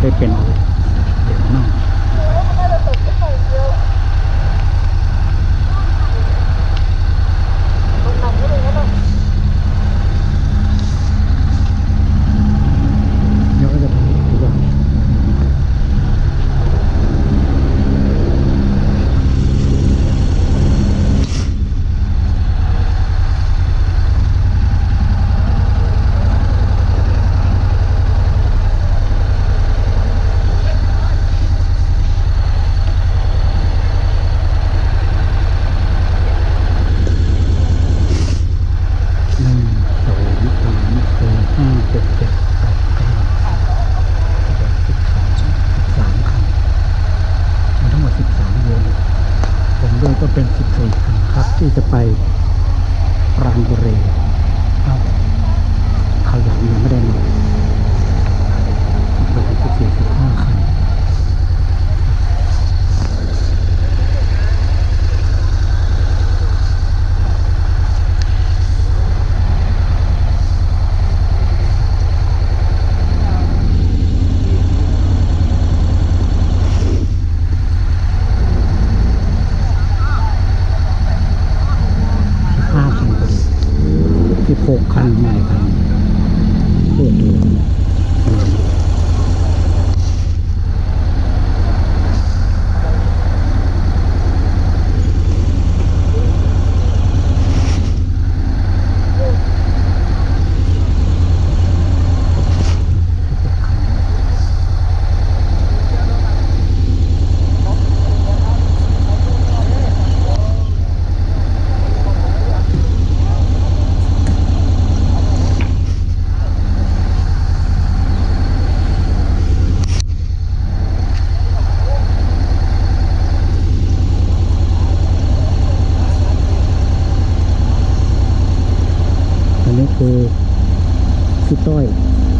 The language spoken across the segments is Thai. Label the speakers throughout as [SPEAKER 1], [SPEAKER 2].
[SPEAKER 1] ได้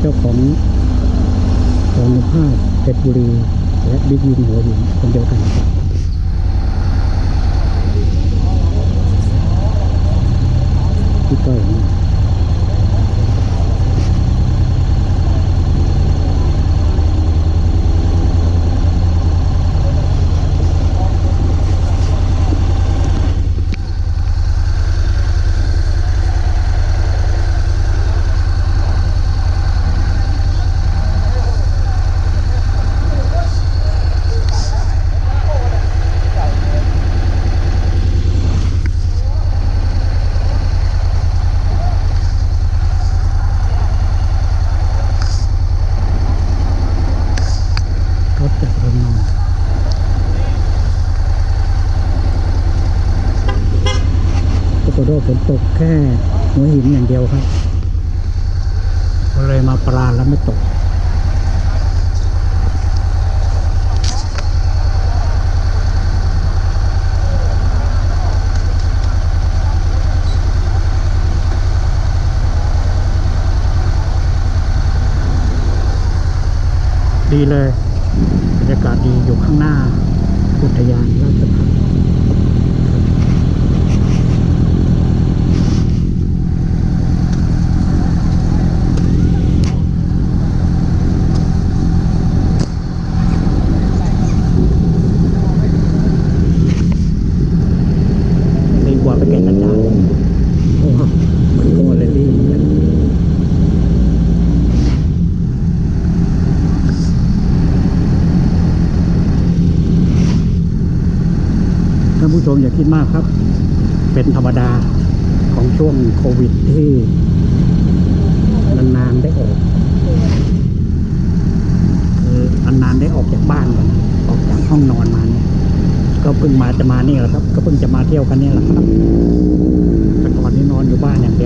[SPEAKER 1] เจ้าของสองห้าเพชรบุรี และบิ๊กวินหัวหินคนเดียวกันครับพี่ต้อยนี่ รถจากระนองปรากฏว่าฝนตกแค่หัวหินอย่าง เดียวครับก็เลยมาปราแล้วไม่ตกดีเลยบรรยากาศดีอยู่ข้างหน้าอุทยานราชพั ฒน์ดีกว่าไปแก่งกระจานโอ้โหมันก็เลยดีเหมือนกันท่านผู้ชมอย่าคิดมากครับ เป็นธรรมดาของช่วงโควิดที่นานๆได้ออกคือนานๆได้ออกจากบ้านกันออกจากห้องนอนมาเนี่ย ก็เพิ่งมาจะมานี่แหละครับ เพิ่งจะมาเที่ยวกันนี่แหละครับแต่ก่อนนี้นอนอยู่บ้านอย่างเดียว